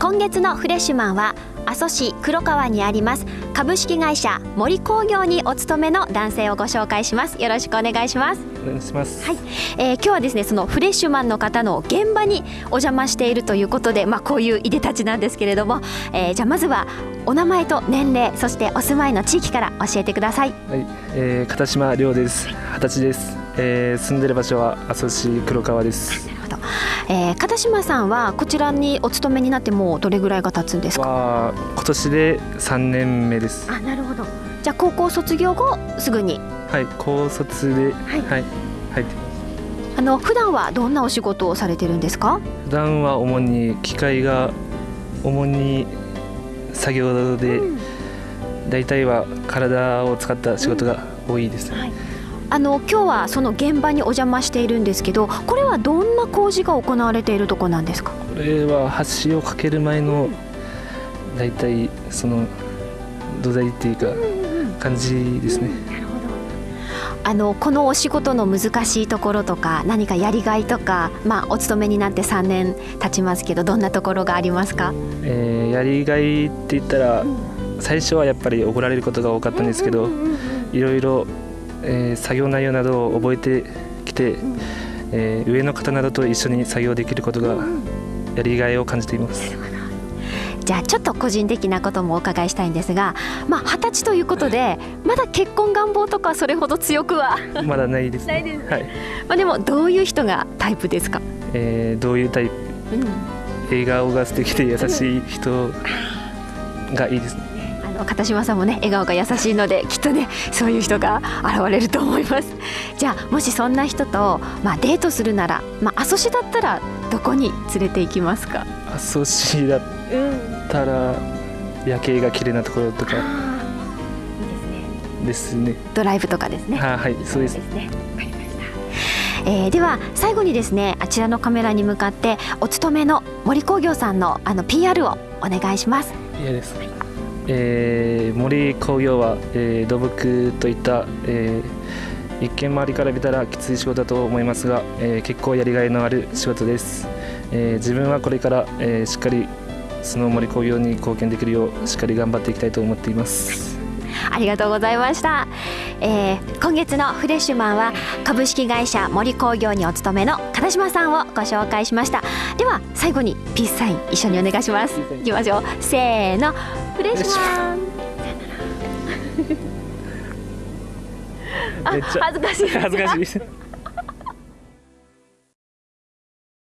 今月のフレッシュマンは阿蘇市黒川にあります株式会社森工業にお勤めの男性をご紹介します。よろしくお願いします。お願いします。はい、えー、今日はですねそのフレッシュマンの方の現場にお邪魔しているということでまあこういういでたちなんですけれども、えー、じゃあまずはお名前と年齢そしてお住まいの地域から教えてください。はい、えー、片島亮です。二十歳です、えー、住んでる場所は阿蘇市黒川ですえー、片島さんはこちらにお勤めになってもうどれぐらいが経つんですか？今年で3年目です。あなるほど。じゃあ高校卒業後すぐに。はい高卒ではい、はい、入ってあの普段はどんなお仕事をされてるんですか？普段は主に機械が主に作業で、うん、大体は体を使った仕事が多いです、うん。はいあの今日はその現場にお邪魔しているんですけどこれはどんな工事が行われているとこなんですか？これは橋を架ける前の大体その土台っていうか感じですね、なるほど。あのこのお仕事の難しいところとか何かやりがいとか、まあ、お勤めになって3年経ちますけどどんなところがありますか、えー、やりがいって言ったら、最初はやっぱり怒られることが多かったんですけど、いろいろえー、作業内容などを覚えてきて、うん、えー、上の方などと一緒に作業できることがやりがいを感じています。じゃあちょっと個人的なこともお伺いしたいんですが、まあ二十歳ということでまだ結婚願望とかそれほど強くはまだないです、ね、ないです、ね、はい。まあでもどういう人がタイプですか？えー、どういうタイプ？うん、笑顔が素敵で優しい人がいいですね。片島さんもね笑顔が優しいのできっとねそういう人が現れると思います。じゃあもしそんな人と、まあ、デートするなら、まあ、阿蘇市だったらどこに連れて行きますか？阿蘇市だったら、夜景が綺麗なところとか。ですね。ドライブとかですね。はいそうです。ね。えー、では最後にですねあちらのカメラに向かってお勤めの森工業さんのあの PR をお願いします。いいです、はいえー、森工業は、えー、土木といった、えー、一見周りから見たらきつい仕事だと思いますが、えー、結構やりがいのある仕事です、え、自分はこれから、え、しっかりその森工業に貢献できるようしっかり頑張っていきたいと思っています。ありがとうございました、えー、今月のフレッシュマンは株式会社森工業にお勤めの片島さんをご紹介しました。では最後にピースサイン一緒にお願いします。いきましょうせーの。フレッシュマン。あ恥ずかしい恥ずかしい